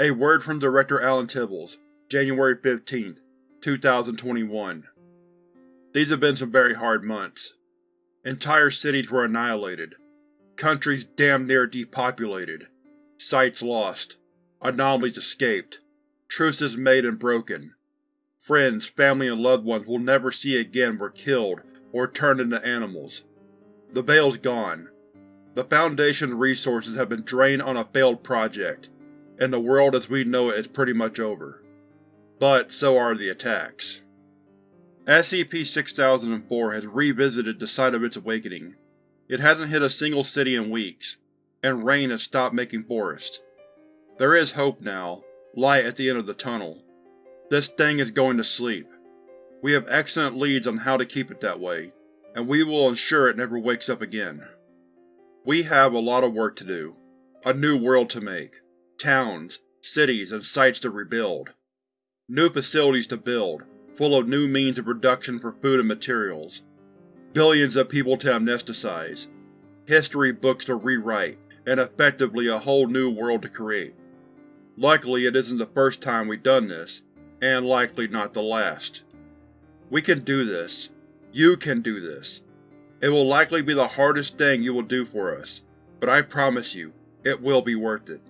A word from Director Alan Tibbles, January 15, 2021 These have been some very hard months. Entire cities were annihilated. Countries damn near depopulated. Sites lost. Anomalies escaped. Truces made and broken. Friends, family, and loved ones we'll never see again were killed or turned into animals. The Veil's gone. The Foundation's resources have been drained on a failed project, and the world as we know it is pretty much over. But so are the attacks. SCP-6004 has revisited the site of its awakening. It hasn't hit a single city in weeks, and rain has stopped making forests. There is hope now, light at the end of the tunnel. This thing is going to sleep. We have excellent leads on how to keep it that way, and we will ensure it never wakes up again. We have a lot of work to do. A new world to make. Towns, cities, and sites to rebuild. New facilities to build, full of new means of production for food and materials. Billions of people to amnesticize. History books to rewrite, and effectively a whole new world to create. Luckily it isn't the first time we've done this, and likely not the last. We can do this. You can do this. It will likely be the hardest thing you will do for us, but I promise you, it will be worth it.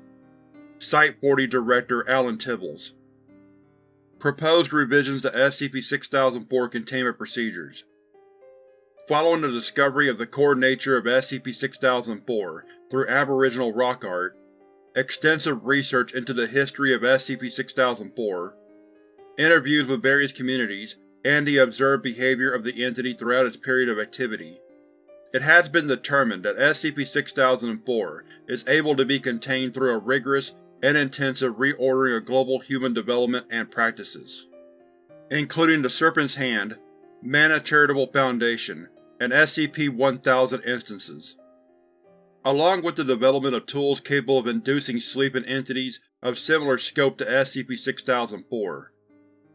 Site-40 Director Alan Tibbles Proposed revisions to SCP-6004 Containment Procedures Following the discovery of the core nature of SCP-6004 through Aboriginal rock art, extensive research into the history of SCP-6004, interviews with various communities, and the observed behavior of the entity throughout its period of activity. It has been determined that SCP-6004 is able to be contained through a rigorous and intensive reordering of global human development and practices, including the Serpent's Hand, Manna Charitable Foundation, and SCP-1000 instances along with the development of tools capable of inducing sleep in entities of similar scope to SCP-6004.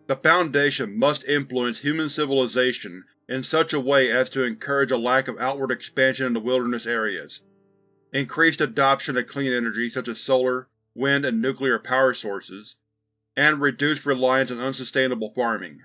The Foundation must influence human civilization in such a way as to encourage a lack of outward expansion in the wilderness areas, increased adoption of clean energy such as solar, wind, and nuclear power sources, and reduced reliance on unsustainable farming.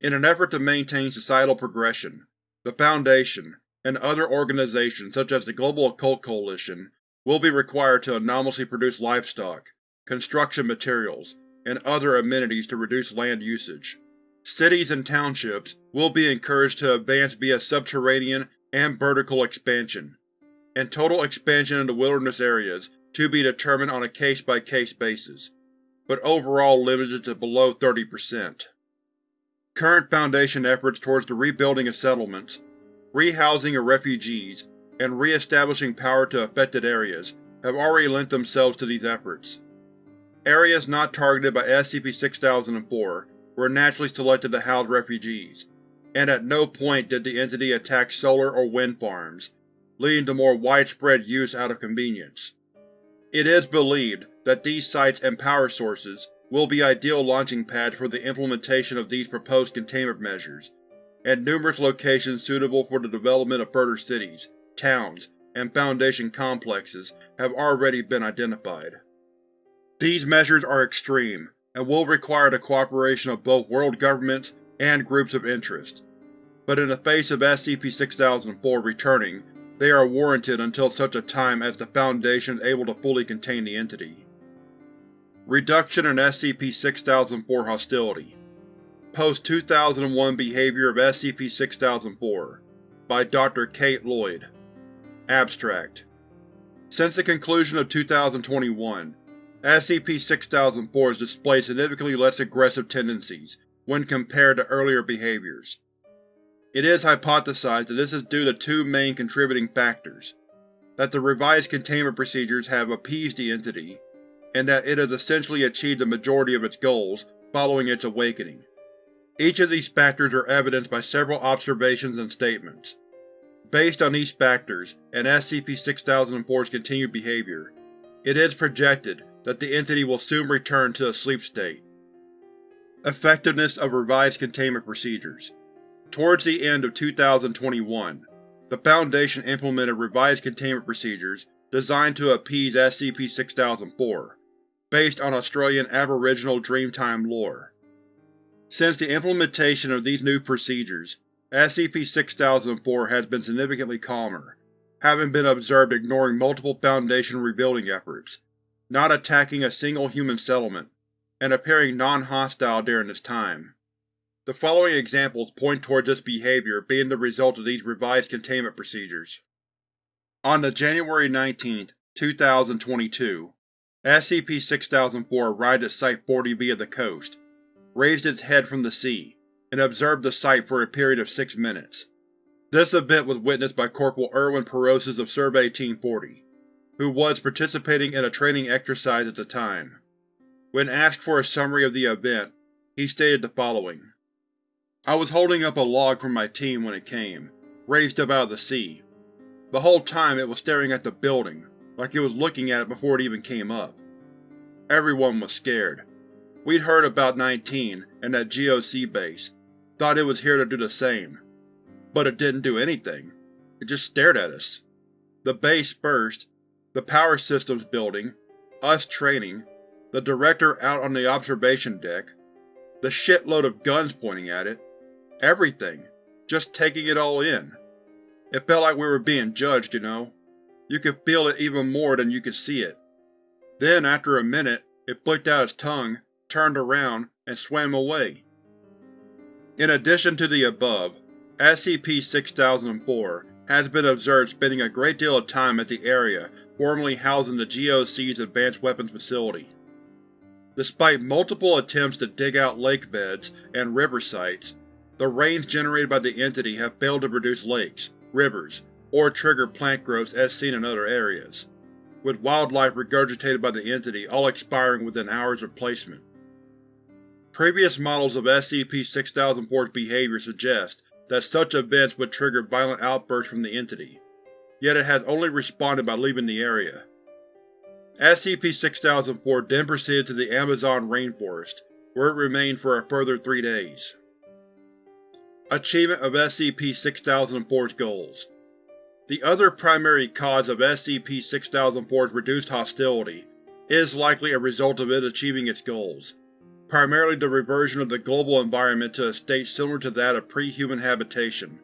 In an effort to maintain societal progression, the Foundation, and other organizations such as the Global Occult Coalition will be required to anomalously produce livestock, construction materials, and other amenities to reduce land usage. Cities and townships will be encouraged to advance via subterranean and vertical expansion, and total expansion into wilderness areas to be determined on a case-by-case -case basis, but overall limited to below 30%. Current Foundation efforts towards the rebuilding of settlements rehousing of refugees, and re-establishing power to affected areas have already lent themselves to these efforts. Areas not targeted by SCP-6004 were naturally selected to house refugees, and at no point did the entity attack solar or wind farms, leading to more widespread use out of convenience. It is believed that these sites and power sources will be ideal launching pads for the implementation of these proposed containment measures, and numerous locations suitable for the development of further cities, towns, and Foundation complexes have already been identified. These measures are extreme, and will require the cooperation of both world governments and groups of interest. But in the face of SCP-6004 returning, they are warranted until such a time as the Foundation is able to fully contain the entity. Reduction in SCP-6004 hostility Post-2001 Behavior of SCP-6004 by Dr. Kate Lloyd Abstract Since the conclusion of 2021, SCP-6004 has displayed significantly less aggressive tendencies when compared to earlier behaviors. It is hypothesized that this is due to two main contributing factors, that the revised containment procedures have appeased the entity, and that it has essentially achieved the majority of its goals following its awakening. Each of these factors are evidenced by several observations and statements. Based on these factors, and SCP-6004's continued behavior, it is projected that the entity will soon return to a sleep state. Effectiveness of revised containment procedures Towards the end of 2021, the Foundation implemented revised containment procedures designed to appease SCP-6004, based on Australian Aboriginal Dreamtime lore. Since the implementation of these new procedures, SCP-6004 has been significantly calmer, having been observed ignoring multiple Foundation rebuilding efforts, not attacking a single human settlement, and appearing non-hostile during this time. The following examples point towards this behavior being the result of these revised containment procedures. On the January 19, 2022, SCP-6004 arrived at Site-40B of the coast, raised its head from the sea, and observed the site for a period of six minutes. This event was witnessed by Corporal Erwin Perosis of Survey Team 40, who was participating in a training exercise at the time. When asked for a summary of the event, he stated the following. I was holding up a log for my team when it came, raised up out of the sea. The whole time it was staring at the building, like it was looking at it before it even came up. Everyone was scared. We'd heard about 19 and that GOC base, thought it was here to do the same. But it didn't do anything. It just stared at us. The base first, the power systems building, us training, the director out on the observation deck, the shitload of guns pointing at it, everything, just taking it all in. It felt like we were being judged, you know. You could feel it even more than you could see it. Then, after a minute, it flicked out its tongue, turned around, and swam away. In addition to the above, SCP-6004 has been observed spending a great deal of time at the area formerly housing the GOC's Advanced Weapons Facility. Despite multiple attempts to dig out lake beds and river sites, the rains generated by the entity have failed to produce lakes, rivers, or trigger plant growths as seen in other areas, with wildlife regurgitated by the entity all expiring within hours of placement. Previous models of SCP-6004's behavior suggest that such events would trigger violent outbursts from the entity, yet it has only responded by leaving the area. SCP-6004 then proceeded to the Amazon rainforest, where it remained for a further three days. Achievement of SCP-6004's Goals The other primary cause of SCP-6004's reduced hostility is likely a result of it achieving its goals, primarily the reversion of the global environment to a state similar to that of pre-human habitation,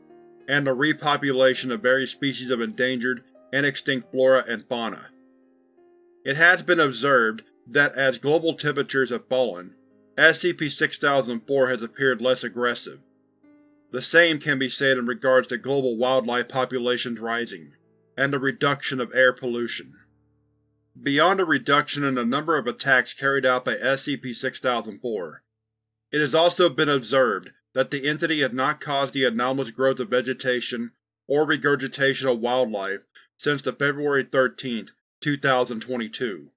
and the repopulation of various species of endangered and extinct flora and fauna. It has been observed that as global temperatures have fallen, SCP-6004 has appeared less aggressive. The same can be said in regards to global wildlife populations rising, and the reduction of air pollution. Beyond a reduction in the number of attacks carried out by SCP-6004, it has also been observed that the entity has not caused the anomalous growth of vegetation or regurgitation of wildlife since the February 13, 2022.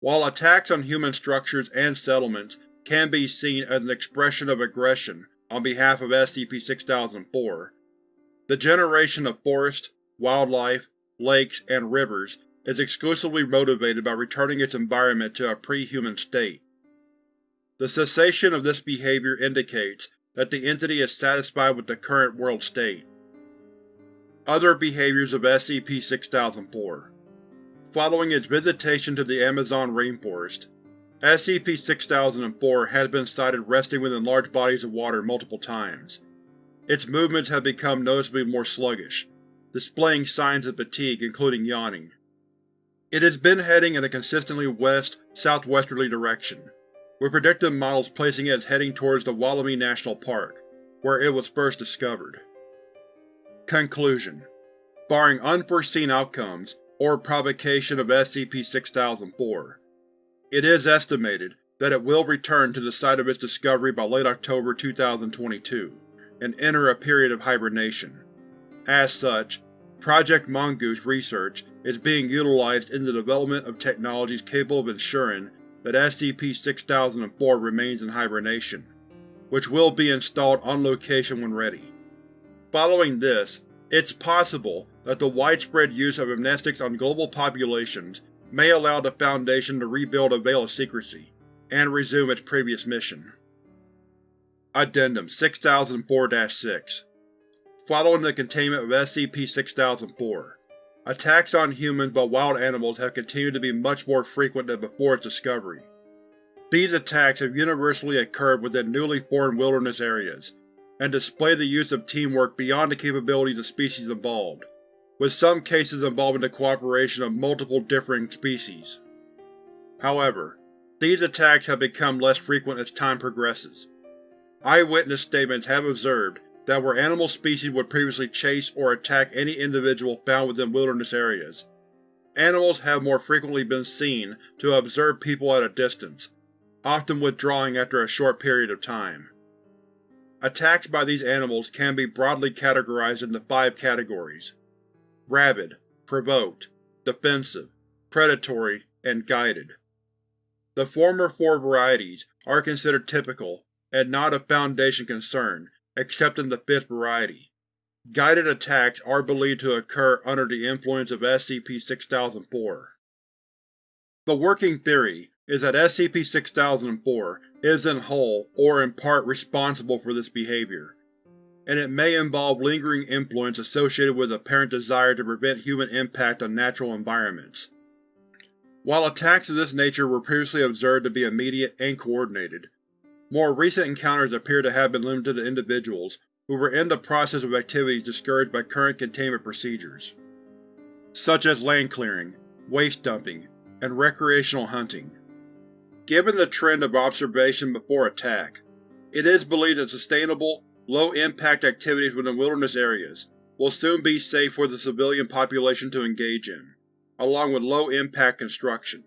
While attacks on human structures and settlements can be seen as an expression of aggression on behalf of SCP-6004, the generation of forests, wildlife, lakes, and rivers is exclusively motivated by returning its environment to a pre-human state. The cessation of this behavior indicates that the entity is satisfied with the current world state. Other behaviors of SCP-6004 Following its visitation to the Amazon rainforest, SCP-6004 has been sighted resting within large bodies of water multiple times. Its movements have become noticeably more sluggish, displaying signs of fatigue including yawning. It has been heading in a consistently west-southwesterly direction, with predictive models placing it as heading towards the Wollemi National Park, where it was first discovered. Conclusion Barring unforeseen outcomes, or provocation of SCP-6004, it is estimated that it will return to the site of its discovery by late October 2022, and enter a period of hibernation. As such, Project Mongoose research is being utilized in the development of technologies capable of ensuring that SCP-6004 remains in hibernation, which will be installed on location when ready. Following this, it's possible that the widespread use of amnestics on global populations may allow the Foundation to rebuild a veil of secrecy, and resume its previous mission. Addendum 6004-6 Following the containment of SCP-6004, attacks on humans by wild animals have continued to be much more frequent than before its discovery. These attacks have universally occurred within newly formed wilderness areas, and display the use of teamwork beyond the capabilities of species involved, with some cases involving the cooperation of multiple differing species. However, these attacks have become less frequent as time progresses. Eyewitness statements have observed that where animal species would previously chase or attack any individual found within wilderness areas, animals have more frequently been seen to observe people at a distance, often withdrawing after a short period of time. Attacks by these animals can be broadly categorized into five categories. Rabid, Provoked, Defensive, Predatory, and Guided. The former four varieties are considered typical and not of Foundation concern except in the fifth variety. Guided attacks are believed to occur under the influence of SCP-6004. The working theory is that SCP-6004 is in whole or in part responsible for this behavior, and it may involve lingering influence associated with apparent desire to prevent human impact on natural environments. While attacks of this nature were previously observed to be immediate and coordinated, more recent encounters appear to have been limited to individuals who were in the process of activities discouraged by current containment procedures, such as land clearing, waste dumping, and recreational hunting. Given the trend of observation before attack, it is believed that sustainable, low-impact activities within wilderness areas will soon be safe for the civilian population to engage in, along with low-impact construction.